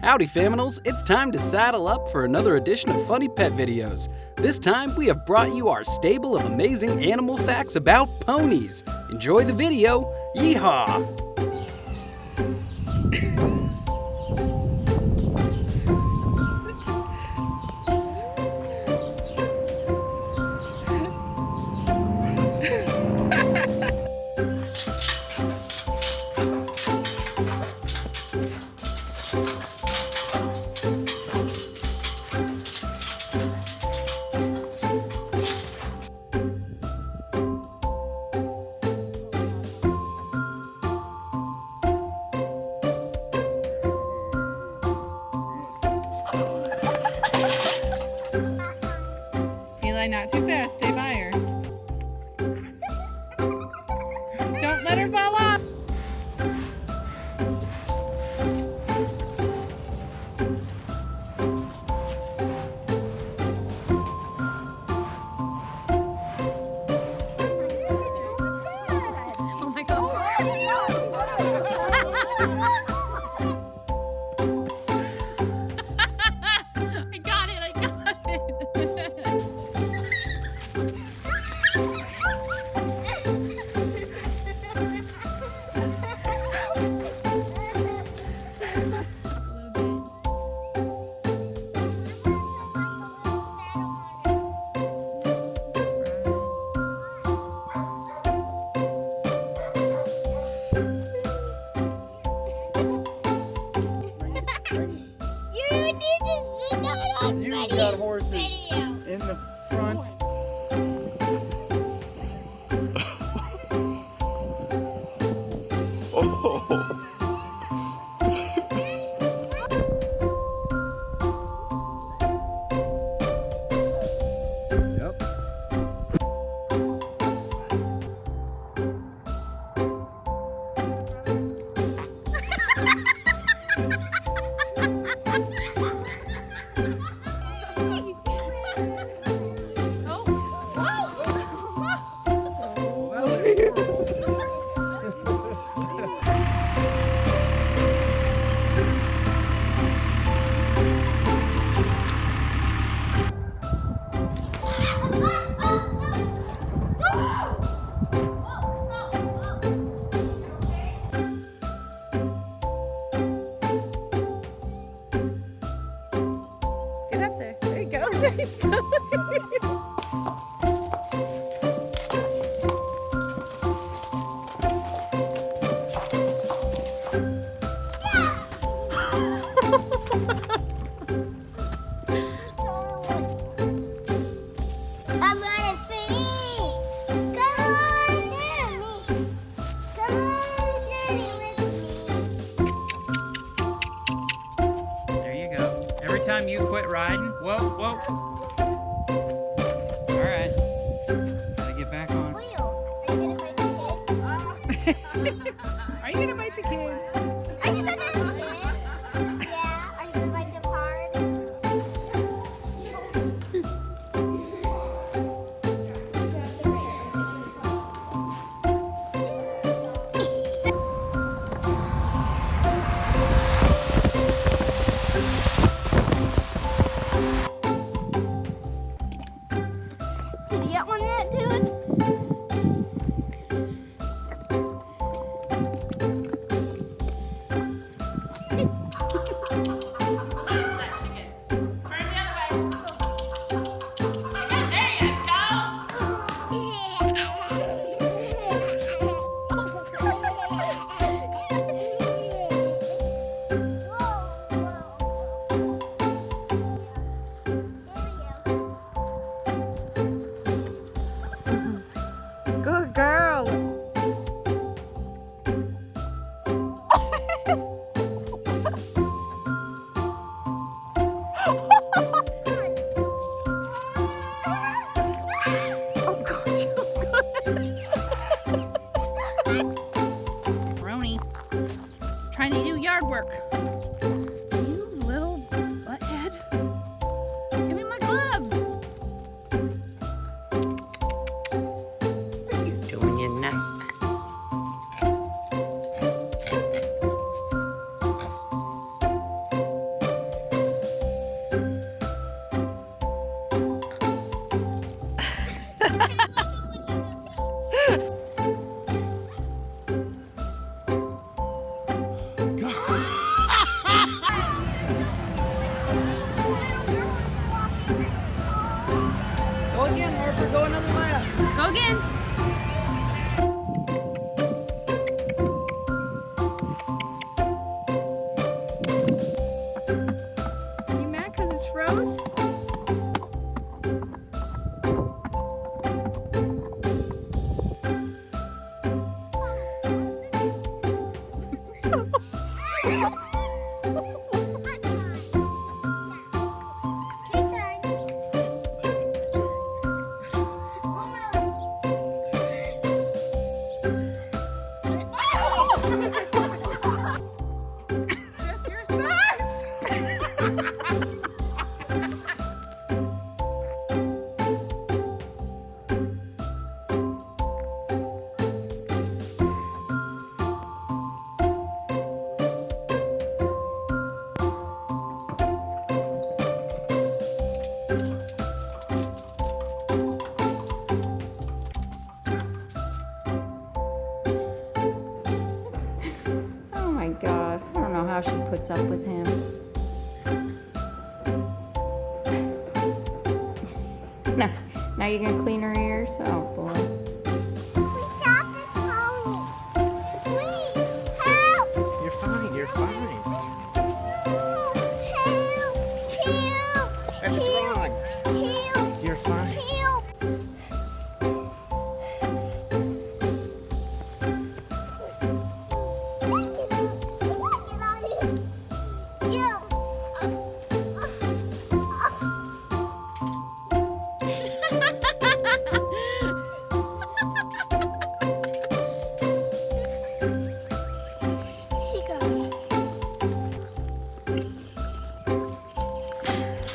Howdy Faminals, it's time to saddle up for another edition of Funny Pet Videos. This time we have brought you our stable of amazing animal facts about ponies. Enjoy the video, yeehaw! Too fast. Stay by her. Don't let her fall off. Time you quit riding, whoa, whoa. All right. Gotta get back on. Ha ha ha! Now you gonna clean her?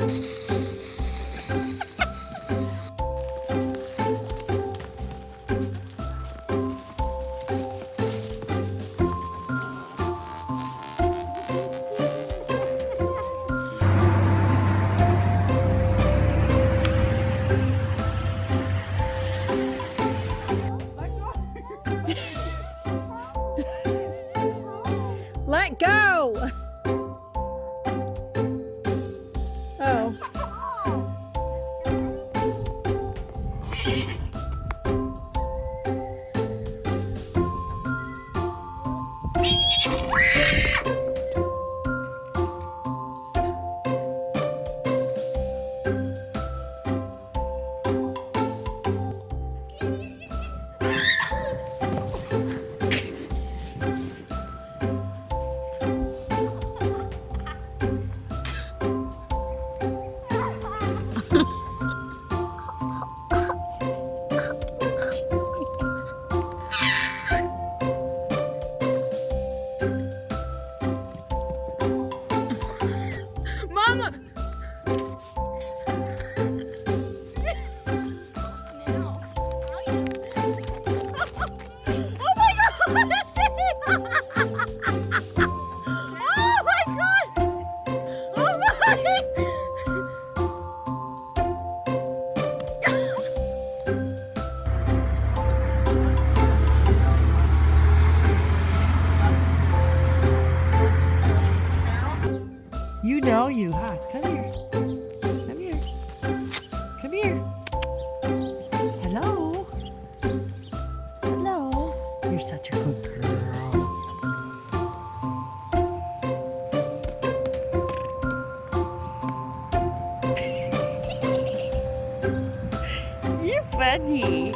Let go! Редактор 你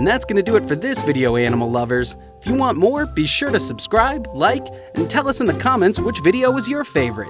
And that's going to do it for this video, animal lovers. If you want more, be sure to subscribe, like, and tell us in the comments which video was your favorite.